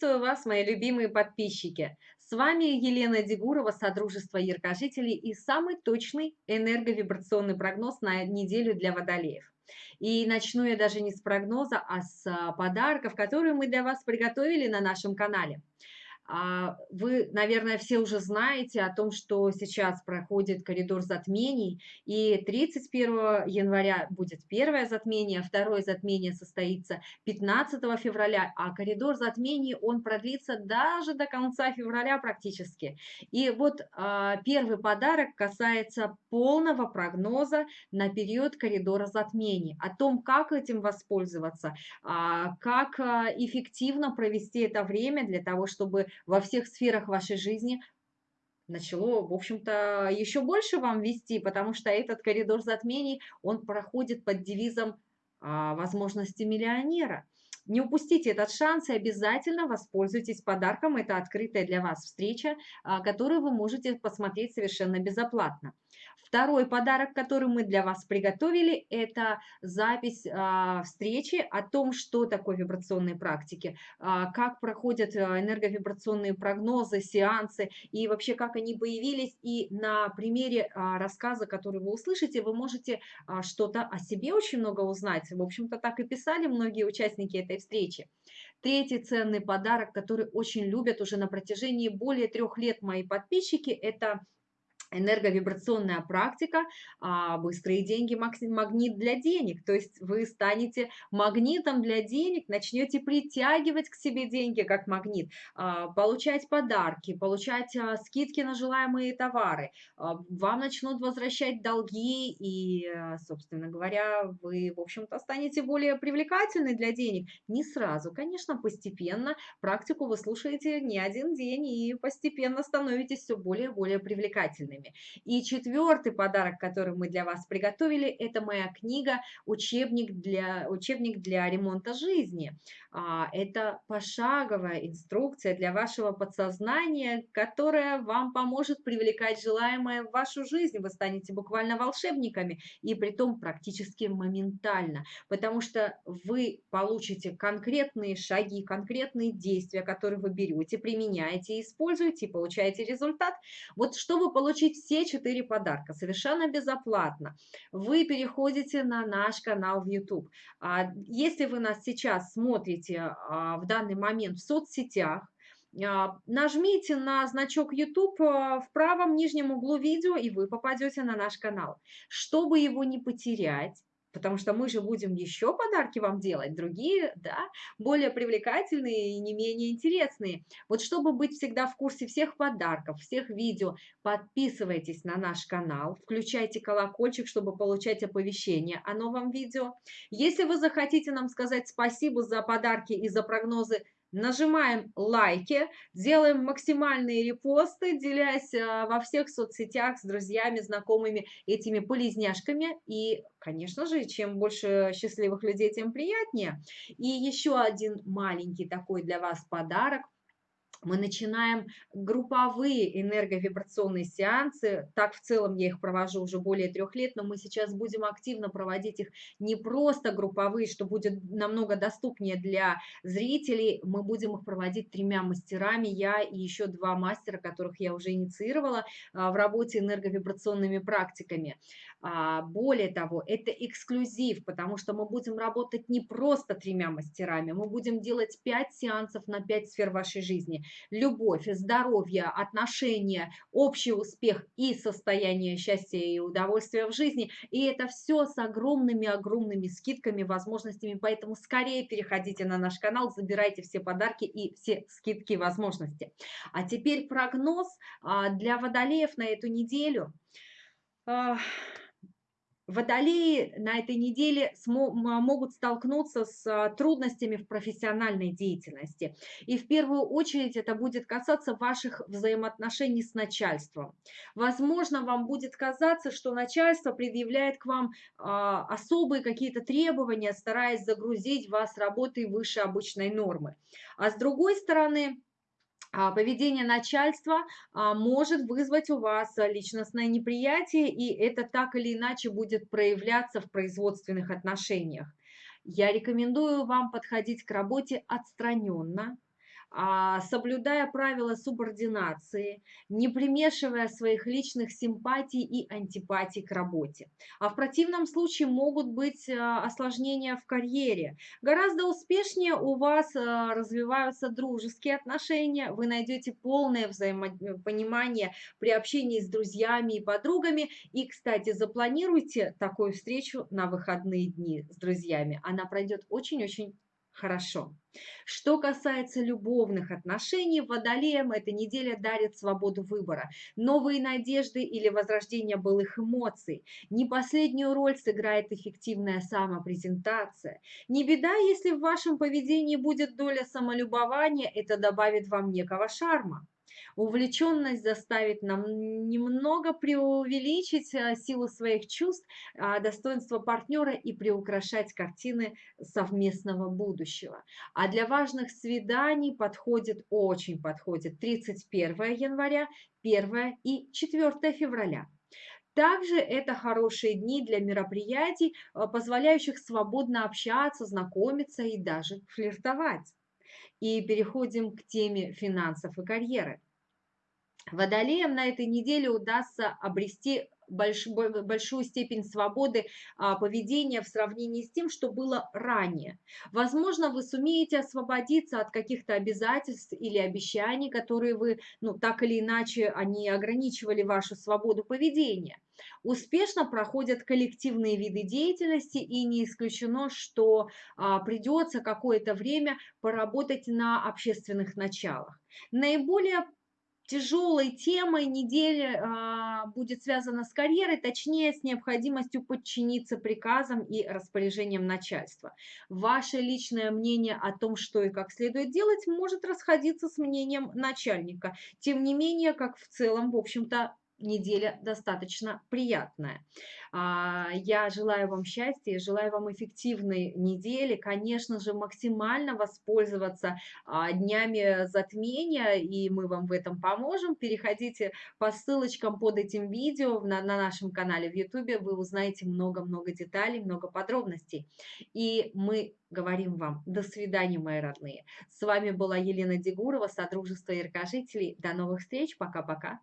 Приветствую вас, мои любимые подписчики! С вами Елена Дегурова, Содружество Яркожителей и самый точный энерговибрационный прогноз на неделю для водолеев. И начну я даже не с прогноза, а с а, подарков, которые мы для вас приготовили на нашем канале. А, вы, наверное, все уже знаете о том, что сейчас проходит коридор затмений, и 31 января будет первое затмение, второе затмение состоится 15 февраля, а коридор затмений, он продлится даже до конца февраля практически. И вот а, первый подарок касается полного прогноза на период коридора затмений, о том, как этим воспользоваться, а, как эффективно провести это время для того, чтобы во всех сферах вашей жизни начало, в общем-то, еще больше вам вести, потому что этот коридор затмений, он проходит под девизом а, возможности миллионера. Не упустите этот шанс и обязательно воспользуйтесь подарком. Это открытая для вас встреча, а, которую вы можете посмотреть совершенно безоплатно. Второй подарок, который мы для вас приготовили, это запись а, встречи о том, что такое вибрационные практики, а, как проходят а, энерговибрационные прогнозы, сеансы и вообще как они появились. И на примере рассказа, который вы услышите, вы можете что-то о себе очень много узнать. В общем-то, так и писали многие участники этой встречи. Третий ценный подарок, который очень любят уже на протяжении более трех лет мои подписчики, это энерговибрационная практика, а, быстрые деньги, магнит для денег. То есть вы станете магнитом для денег, начнете притягивать к себе деньги как магнит, а, получать подарки, получать а, скидки на желаемые товары. Вам начнут возвращать долги и, собственно говоря, вы, в общем-то, станете более привлекательны для денег. Не сразу, конечно, постепенно. Практику вы слушаете не один день и постепенно становитесь все более и более привлекательными книгами. И четвертый подарок, который мы для вас приготовили, это моя книга «Учебник для, учебник для ремонта жизни». А, это пошаговая инструкция для вашего подсознания, которая вам поможет привлекать желаемое в вашу жизнь. Вы станете буквально волшебниками, и при том практически моментально, потому что вы получите конкретные шаги, конкретные действия, которые вы берете, применяете, используете и получаете результат. Вот чтобы получить получить все четыре подарка совершенно безоплатно, вы переходите на наш канал в YouTube. А, если вы нас сейчас смотрите а, в данный момент в соцсетях, а, нажмите на значок YouTube в правом нижнем углу видео, и вы попадете на наш канал. Чтобы его не потерять, потому что мы же будем еще подарки вам делать, другие, да, более привлекательные и не менее интересные. Вот чтобы быть всегда в курсе всех подарков, всех видео, подписывайтесь на наш канал, включайте колокольчик, чтобы получать оповещения о новом видео. Если вы захотите нам сказать спасибо за подарки и за прогнозы, нажимаем лайки, делаем максимальные репосты, делясь а, во всех соцсетях с друзьями, знакомыми этими полезняшками. И, конечно же, чем больше счастливых людей, тем приятнее. И еще один маленький такой для вас подарок – мы начинаем групповые энерговибрационные сеансы. Так в целом я их провожу уже более трех лет, но мы сейчас будем активно проводить их не просто групповые, что будет намного доступнее для зрителей. Мы будем их проводить тремя мастерами, я и еще два мастера, которых я уже инициировала а, в работе энерговибрационными практиками. А, более того, это эксклюзив, потому что мы будем работать не просто тремя мастерами, мы будем делать пять сеансов на пять сфер вашей жизни любовь, здоровье, отношения, общий успех и состояние счастья и удовольствия в жизни. И это все с огромными-огромными скидками, возможностями. Поэтому скорее переходите на наш канал, забирайте все подарки и все скидки возможности. А теперь прогноз а, для водолеев на эту неделю. Водолеи на этой неделе могут столкнуться с а, трудностями в профессиональной деятельности. И в первую очередь это будет касаться ваших взаимоотношений с начальством. Возможно, вам будет казаться, что начальство предъявляет к вам а, особые какие-то требования, стараясь загрузить вас работой выше обычной нормы. А с другой стороны, поведение начальства а, может вызвать у вас личностное неприятие, и это так или иначе будет проявляться в производственных отношениях. Я рекомендую вам подходить к работе отстраненно, а, соблюдая правила субординации, не примешивая своих личных симпатий и антипатий к работе. А в противном случае могут быть а, осложнения в карьере. Гораздо успешнее у вас а, развиваются дружеские отношения, вы найдете полное взаимопонимание при общении с друзьями и подругами. И, кстати, запланируйте такую встречу на выходные дни с друзьями. Она пройдет очень-очень хорошо. Что касается любовных отношений, водолеям эта неделя дарит свободу выбора, новые надежды или возрождение былых эмоций. Не последнюю роль сыграет эффективная самопрезентация. Не беда, если в вашем поведении будет доля самолюбования, это добавит вам некого шарма. Увлеченность заставит нам немного преувеличить э, силу своих чувств, а, достоинство партнера и приукрашать картины совместного будущего. А для важных свиданий подходит, очень подходит 31 января, 1 и 4 февраля. Также это хорошие дни для мероприятий, э, позволяющих свободно общаться, знакомиться и даже флиртовать. И переходим к теме финансов и карьеры. Водолеям на этой неделе удастся обрести больш, большую степень свободы а, поведения в сравнении с тем, что было ранее. Возможно, вы сумеете освободиться от каких-то обязательств или обещаний, которые вы, ну, так или иначе, они ограничивали вашу свободу поведения. Успешно проходят коллективные виды деятельности и не исключено, что а, придется какое-то время поработать на общественных началах. Наиболее тяжелой темой недели а, будет связана с карьерой, точнее с необходимостью подчиниться приказам и распоряжениям начальства. Ваше личное мнение о том, что и как следует делать, может расходиться с мнением начальника. Тем не менее, как в целом, в общем-то, неделя достаточно приятная. А, я желаю вам счастья, желаю вам эффективной недели, конечно же, максимально воспользоваться а, днями затмения, и мы вам в этом поможем. Переходите по ссылочкам под этим видео на, на нашем канале в YouTube, вы узнаете много-много деталей, много подробностей. И мы говорим вам до свидания, мои родные. С вами была Елена Дегурова, Содружество Яркожителей. До новых встреч, пока-пока.